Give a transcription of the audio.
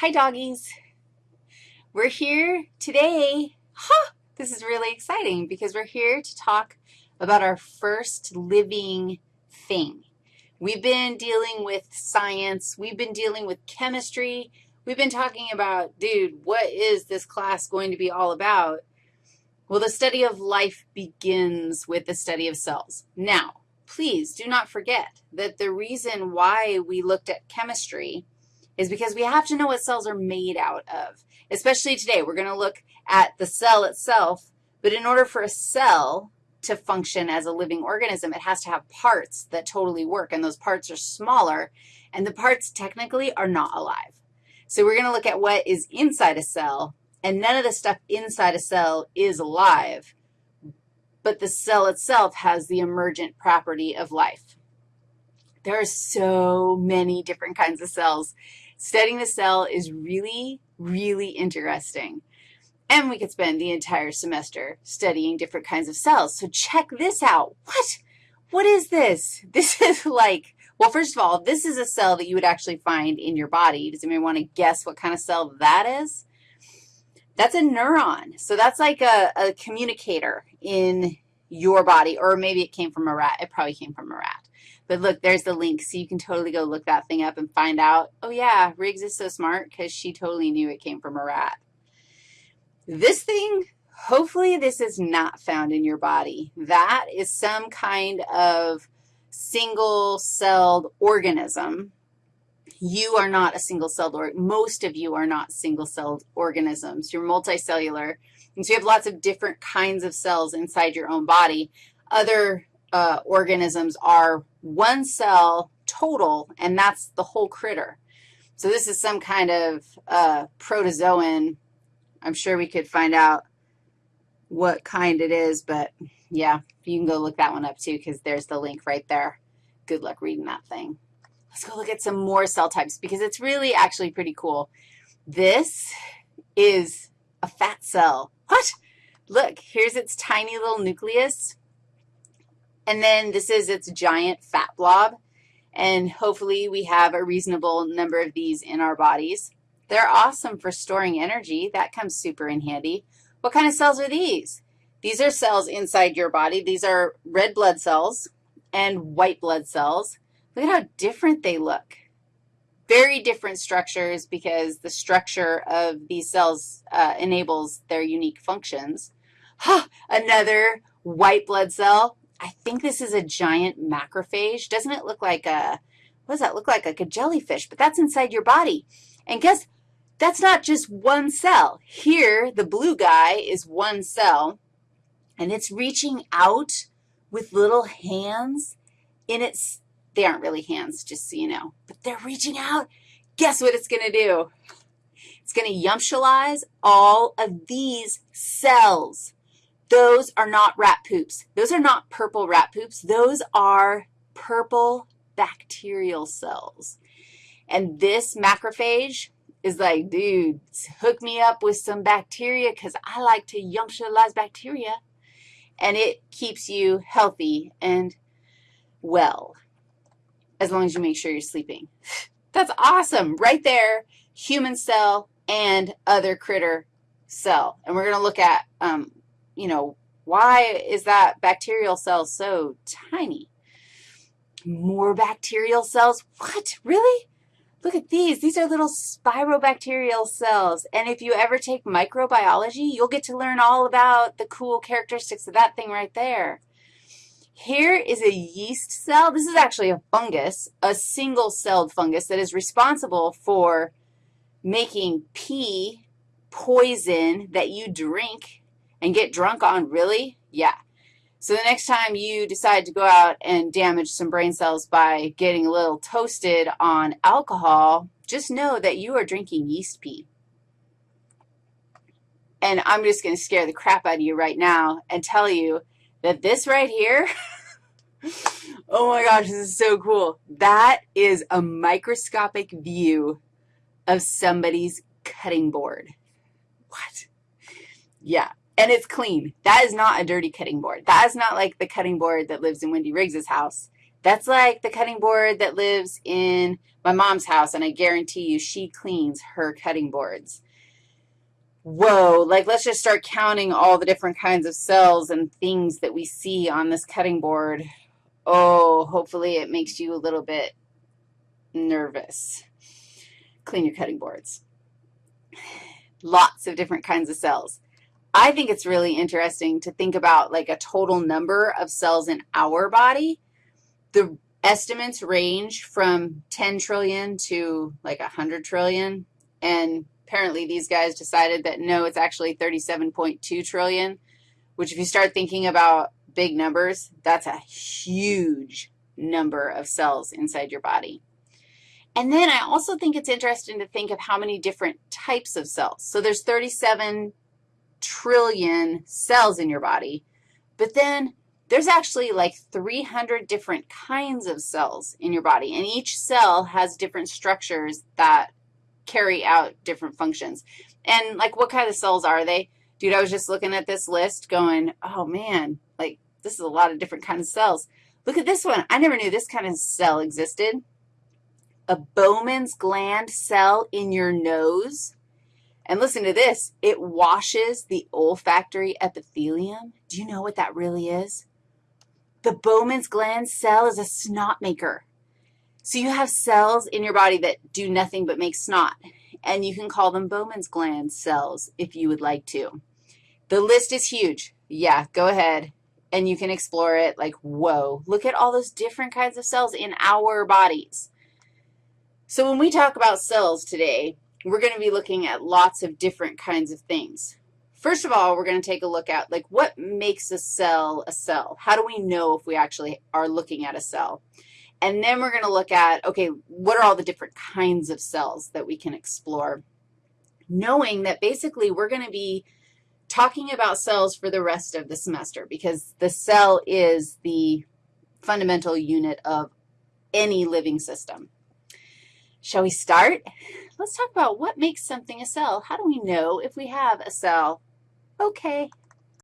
Hi, doggies. We're here today. Huh, this is really exciting because we're here to talk about our first living thing. We've been dealing with science. We've been dealing with chemistry. We've been talking about, dude, what is this class going to be all about? Well, the study of life begins with the study of cells. Now, please do not forget that the reason why we looked at chemistry is because we have to know what cells are made out of, especially today. We're going to look at the cell itself, but in order for a cell to function as a living organism, it has to have parts that totally work, and those parts are smaller, and the parts technically are not alive. So we're going to look at what is inside a cell, and none of the stuff inside a cell is alive, but the cell itself has the emergent property of life. There are so many different kinds of cells. Studying the cell is really, really interesting. And we could spend the entire semester studying different kinds of cells. So check this out. What? What is this? This is like, well, first of all, this is a cell that you would actually find in your body. Does anyone want to guess what kind of cell that is? That's a neuron. So that's like a, a communicator in your body, or maybe it came from a rat. It probably came from a rat. But look, there's the link, so you can totally go look that thing up and find out, oh, yeah, Riggs is so smart because she totally knew it came from a rat. This thing, hopefully this is not found in your body. That is some kind of single-celled organism. You are not a single-celled, organism. most of you are not single-celled organisms. You're multicellular, and so you have lots of different kinds of cells inside your own body. Other uh, organisms are one cell total, and that's the whole critter. So this is some kind of uh, protozoan. I'm sure we could find out what kind it is, but yeah, you can go look that one up too because there's the link right there. Good luck reading that thing. Let's go look at some more cell types because it's really actually pretty cool. This is a fat cell. What? Look, here's its tiny little nucleus. And then this is its giant fat blob, and hopefully we have a reasonable number of these in our bodies. They're awesome for storing energy. That comes super in handy. What kind of cells are these? These are cells inside your body. These are red blood cells and white blood cells. Look at how different they look. Very different structures because the structure of these cells uh, enables their unique functions. Huh, another white blood cell. I think this is a giant macrophage. Doesn't it look like a, what does that look like? Like a jellyfish, but that's inside your body. And guess, that's not just one cell. Here, the blue guy is one cell, and it's reaching out with little hands in its, they aren't really hands, just so you know, but they're reaching out. Guess what it's going to do? It's going to yumptialize all of these cells. Those are not rat poops. Those are not purple rat poops. Those are purple bacterial cells. And this macrophage is like, dude, hook me up with some bacteria because I like to yumptialize bacteria. And it keeps you healthy and well, as long as you make sure you're sleeping. That's awesome. Right there, human cell and other critter cell. And we're going to look at um, you know, why is that bacterial cell so tiny? More bacterial cells? What? Really? Look at these. These are little spirobacterial cells. And if you ever take microbiology, you'll get to learn all about the cool characteristics of that thing right there. Here is a yeast cell. This is actually a fungus, a single-celled fungus that is responsible for making pee poison that you drink and get drunk on, really? Yeah. So the next time you decide to go out and damage some brain cells by getting a little toasted on alcohol, just know that you are drinking yeast pee. And I'm just going to scare the crap out of you right now and tell you that this right here, oh my gosh, this is so cool. That is a microscopic view of somebody's cutting board. What? Yeah, and it's clean. That is not a dirty cutting board. That is not like the cutting board that lives in Wendy Riggs's house. That's like the cutting board that lives in my mom's house, and I guarantee you she cleans her cutting boards. Whoa, like let's just start counting all the different kinds of cells and things that we see on this cutting board. Oh, hopefully it makes you a little bit nervous. Clean your cutting boards. Lots of different kinds of cells. I think it's really interesting to think about like a total number of cells in our body. The estimates range from 10 trillion to like 100 trillion, and apparently these guys decided that no, it's actually 37.2 trillion, which if you start thinking about big numbers, that's a huge number of cells inside your body. And then I also think it's interesting to think of how many different types of cells. So there's 37 trillion cells in your body, but then there's actually like 300 different kinds of cells in your body, and each cell has different structures that carry out different functions. And like what kind of cells are they? Dude, I was just looking at this list going, oh, man, like this is a lot of different kinds of cells. Look at this one. I never knew this kind of cell existed a Bowman's gland cell in your nose. And listen to this. It washes the olfactory epithelium. Do you know what that really is? The Bowman's gland cell is a snot maker. So you have cells in your body that do nothing but make snot, and you can call them Bowman's gland cells if you would like to. The list is huge. Yeah, go ahead, and you can explore it like, whoa, look at all those different kinds of cells in our bodies. So when we talk about cells today, we're going to be looking at lots of different kinds of things. First of all, we're going to take a look at, like, what makes a cell a cell? How do we know if we actually are looking at a cell? And then we're going to look at, okay, what are all the different kinds of cells that we can explore? Knowing that basically we're going to be talking about cells for the rest of the semester because the cell is the fundamental unit of any living system. Shall we start? Let's talk about what makes something a cell. How do we know if we have a cell? Okay.